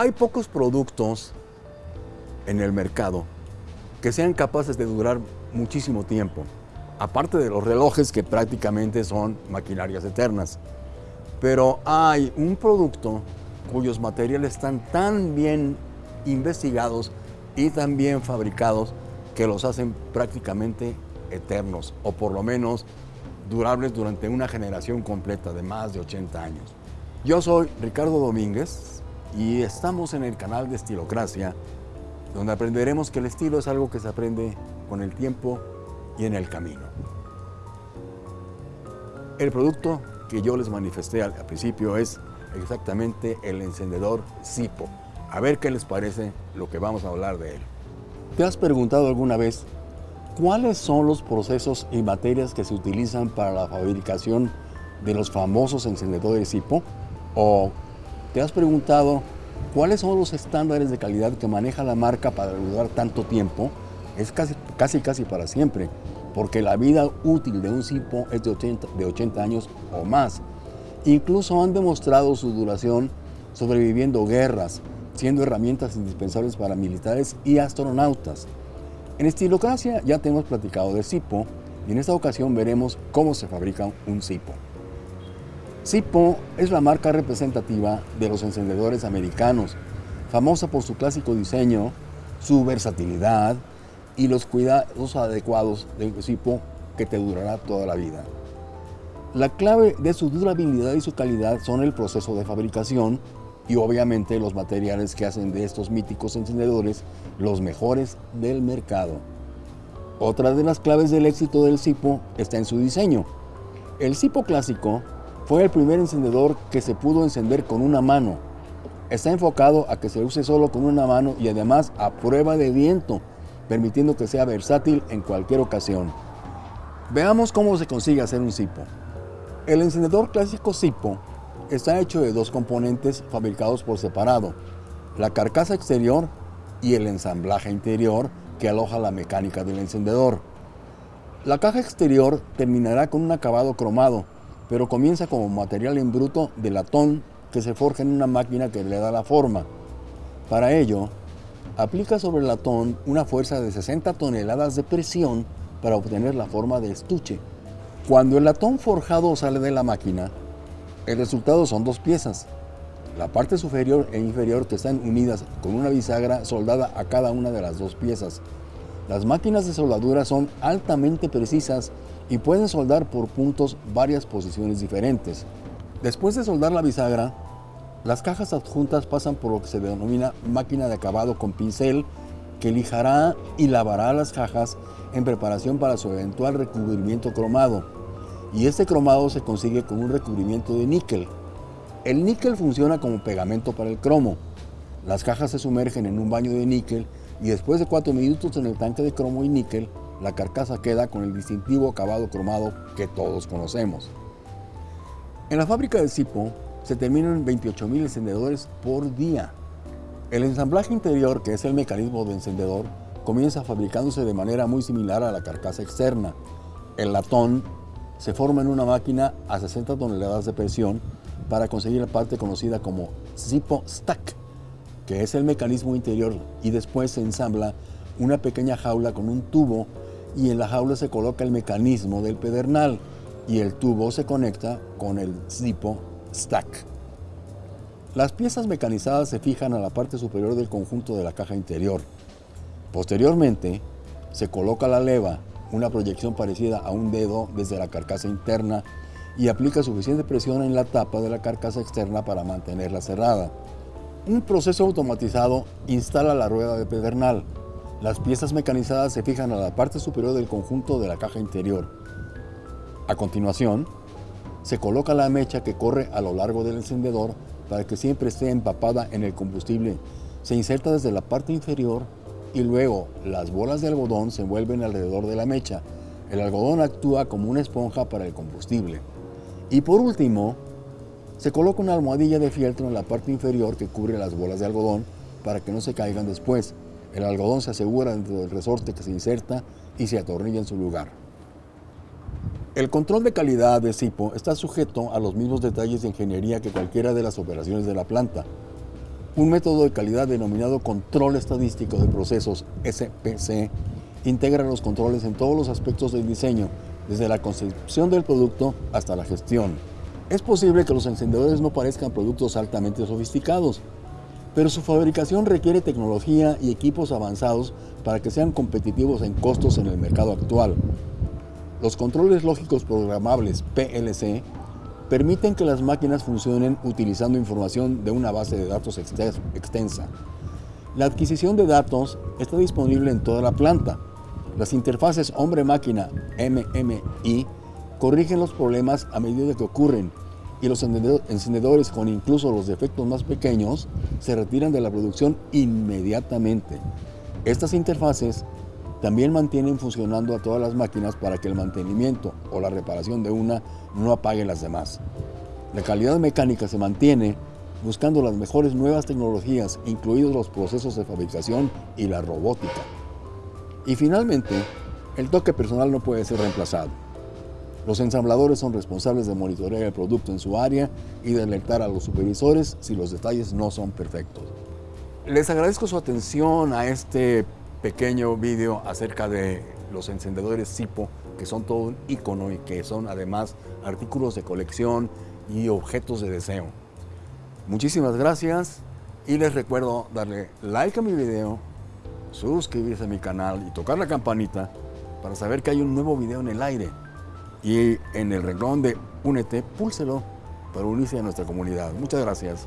Hay pocos productos en el mercado que sean capaces de durar muchísimo tiempo, aparte de los relojes que prácticamente son maquinarias eternas. Pero hay un producto cuyos materiales están tan bien investigados y tan bien fabricados que los hacen prácticamente eternos, o por lo menos durables durante una generación completa de más de 80 años. Yo soy Ricardo Domínguez y estamos en el canal de Estilocracia, donde aprenderemos que el estilo es algo que se aprende con el tiempo y en el camino. El producto que yo les manifesté al principio es exactamente el encendedor Zipo. A ver qué les parece lo que vamos a hablar de él. ¿Te has preguntado alguna vez cuáles son los procesos y materias que se utilizan para la fabricación de los famosos encendedores Zipo? ¿O te has preguntado cuáles son los estándares de calidad que maneja la marca para durar tanto tiempo? Es casi, casi, casi para siempre, porque la vida útil de un Zipo es de 80, de 80 años o más. Incluso han demostrado su duración sobreviviendo guerras, siendo herramientas indispensables para militares y astronautas. En Estilocracia ya tenemos platicado de Zipo y en esta ocasión veremos cómo se fabrica un Zipo. Zipo es la marca representativa de los encendedores americanos, famosa por su clásico diseño, su versatilidad y los cuidados adecuados de Zipo que te durará toda la vida. La clave de su durabilidad y su calidad son el proceso de fabricación y obviamente los materiales que hacen de estos míticos encendedores los mejores del mercado. Otra de las claves del éxito del Zipo está en su diseño. El Zipo clásico fue el primer encendedor que se pudo encender con una mano. Está enfocado a que se use solo con una mano y además a prueba de viento, permitiendo que sea versátil en cualquier ocasión. Veamos cómo se consigue hacer un Zipo. El encendedor clásico Zipo está hecho de dos componentes fabricados por separado, la carcasa exterior y el ensamblaje interior que aloja la mecánica del encendedor. La caja exterior terminará con un acabado cromado, pero comienza como material en bruto de latón que se forja en una máquina que le da la forma. Para ello, aplica sobre el latón una fuerza de 60 toneladas de presión para obtener la forma de estuche. Cuando el latón forjado sale de la máquina, el resultado son dos piezas. La parte superior e inferior que están unidas con una bisagra soldada a cada una de las dos piezas. Las máquinas de soldadura son altamente precisas y pueden soldar por puntos varias posiciones diferentes. Después de soldar la bisagra, las cajas adjuntas pasan por lo que se denomina máquina de acabado con pincel que lijará y lavará las cajas en preparación para su eventual recubrimiento cromado y este cromado se consigue con un recubrimiento de níquel. El níquel funciona como pegamento para el cromo. Las cajas se sumergen en un baño de níquel y después de 4 minutos en el tanque de cromo y níquel, la carcasa queda con el distintivo acabado cromado que todos conocemos. En la fábrica de Zipo se terminan 28.000 encendedores por día. El ensamblaje interior, que es el mecanismo de encendedor, comienza fabricándose de manera muy similar a la carcasa externa. El latón se forma en una máquina a 60 toneladas de presión para conseguir la parte conocida como Zippo Stack, que es el mecanismo interior y después se ensambla una pequeña jaula con un tubo y en la jaula se coloca el mecanismo del pedernal y el tubo se conecta con el Zippo Stack. Las piezas mecanizadas se fijan a la parte superior del conjunto de la caja interior. Posteriormente, se coloca la leva una proyección parecida a un dedo desde la carcasa interna y aplica suficiente presión en la tapa de la carcasa externa para mantenerla cerrada. Un proceso automatizado instala la rueda de pedernal. Las piezas mecanizadas se fijan a la parte superior del conjunto de la caja interior. A continuación, se coloca la mecha que corre a lo largo del encendedor para que siempre esté empapada en el combustible. Se inserta desde la parte inferior y luego las bolas de algodón se envuelven alrededor de la mecha. El algodón actúa como una esponja para el combustible. Y por último, se coloca una almohadilla de fieltro en la parte inferior que cubre las bolas de algodón para que no se caigan después. El algodón se asegura dentro del resorte que se inserta y se atornilla en su lugar. El control de calidad de Zipo está sujeto a los mismos detalles de ingeniería que cualquiera de las operaciones de la planta. Un método de calidad denominado control estadístico de procesos, SPC, integra los controles en todos los aspectos del diseño, desde la concepción del producto hasta la gestión. Es posible que los encendedores no parezcan productos altamente sofisticados, pero su fabricación requiere tecnología y equipos avanzados para que sean competitivos en costos en el mercado actual. Los controles lógicos programables PLC permiten que las máquinas funcionen utilizando información de una base de datos extensa. La adquisición de datos está disponible en toda la planta. Las interfaces hombre-máquina MMI corrigen los problemas a medida que ocurren y los encendedores con incluso los defectos más pequeños se retiran de la producción inmediatamente. Estas interfaces también mantienen funcionando a todas las máquinas para que el mantenimiento o la reparación de una no apague las demás. La calidad mecánica se mantiene buscando las mejores nuevas tecnologías, incluidos los procesos de fabricación y la robótica. Y finalmente, el toque personal no puede ser reemplazado. Los ensambladores son responsables de monitorear el producto en su área y de alertar a los supervisores si los detalles no son perfectos. Les agradezco su atención a este pequeño vídeo acerca de los encendedores Sipo, que son todo un icono y que son además artículos de colección y objetos de deseo. Muchísimas gracias y les recuerdo darle like a mi video, suscribirse a mi canal y tocar la campanita para saber que hay un nuevo video en el aire y en el renglón de Únete, púlselo para unirse a nuestra comunidad. Muchas gracias.